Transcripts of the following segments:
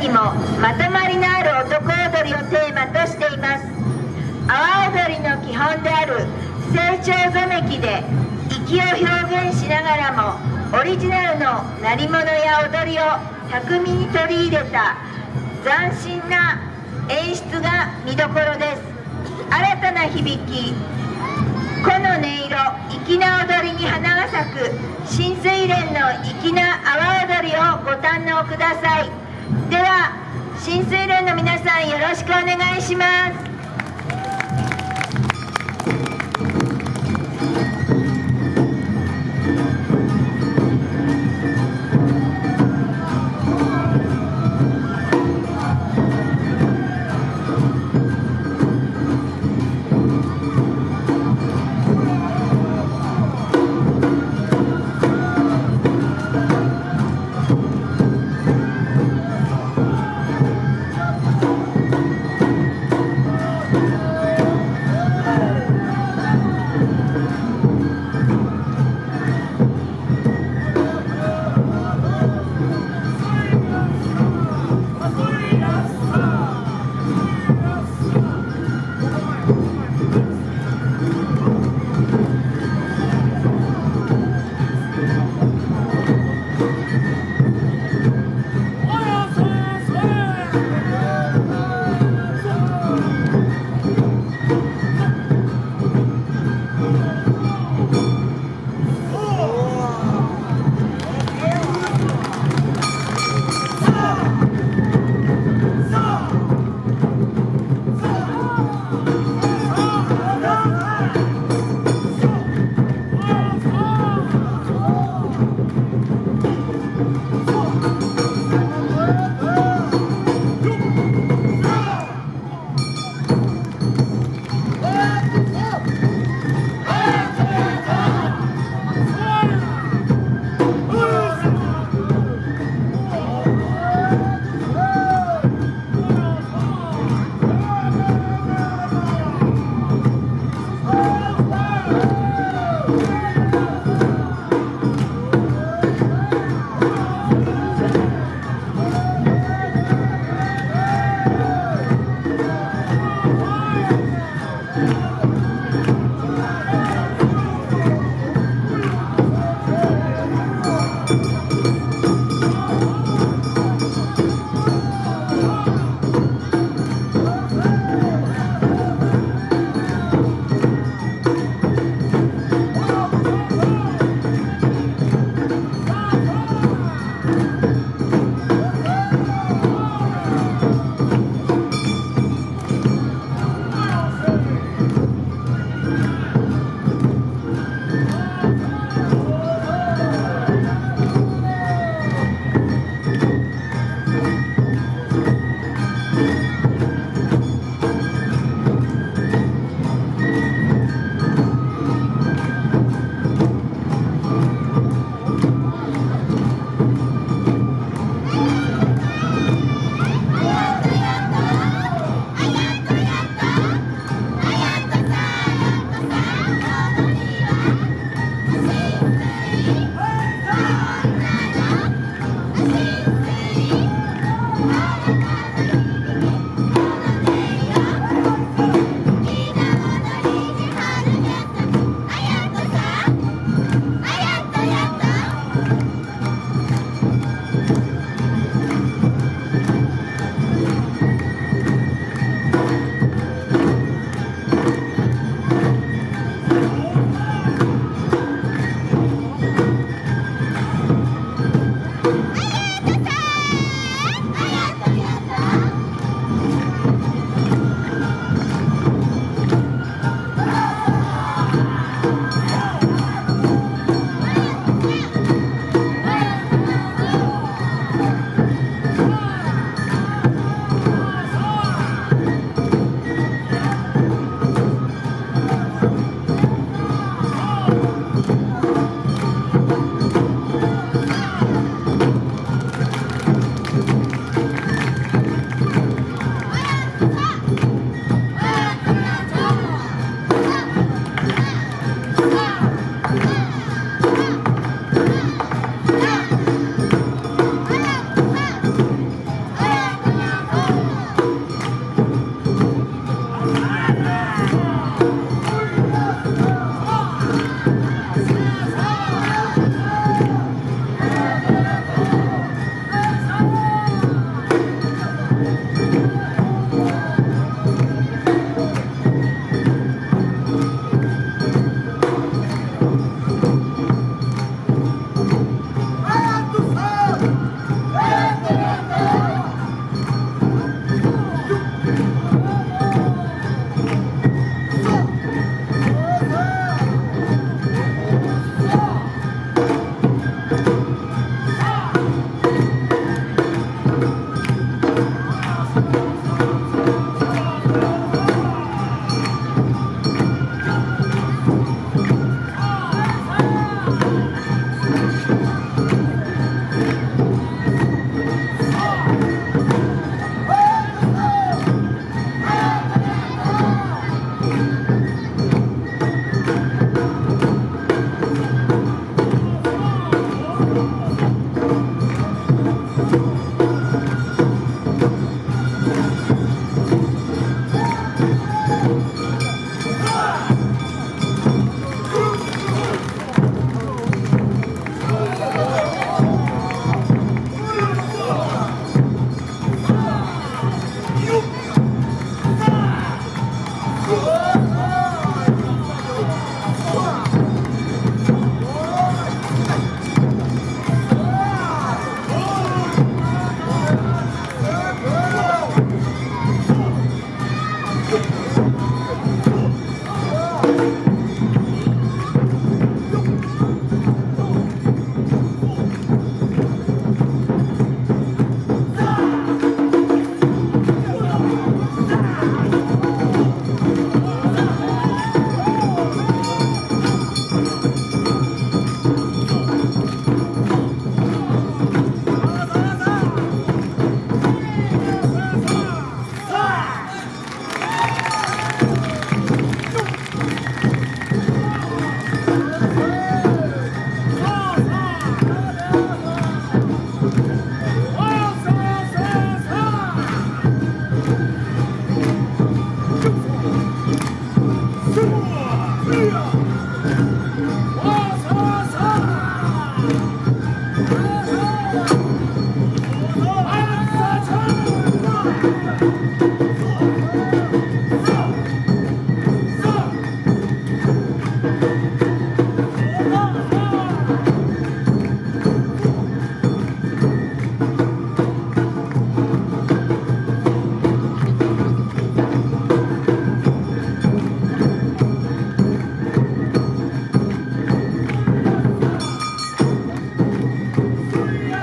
にもまとまりのある男踊りをテーマとしています。阿波踊りの基本である成長染めきで息を表現しながらもオリジナルの鳴り物や踊りを巧みに取り入れた斬新な演出が見どころです。新たな響きこの音色粋な踊りに花が咲く新水蓮の粋な阿波踊りをご堪能ください。では新水連の皆さんよろしくお願いします。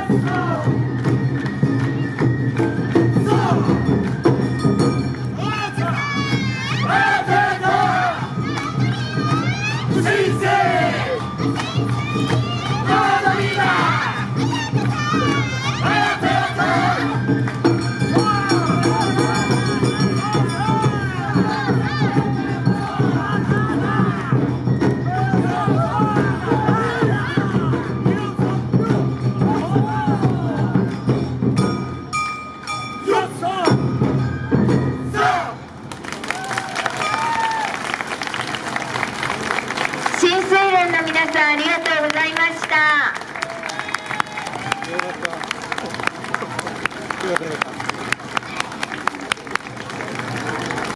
Brasil!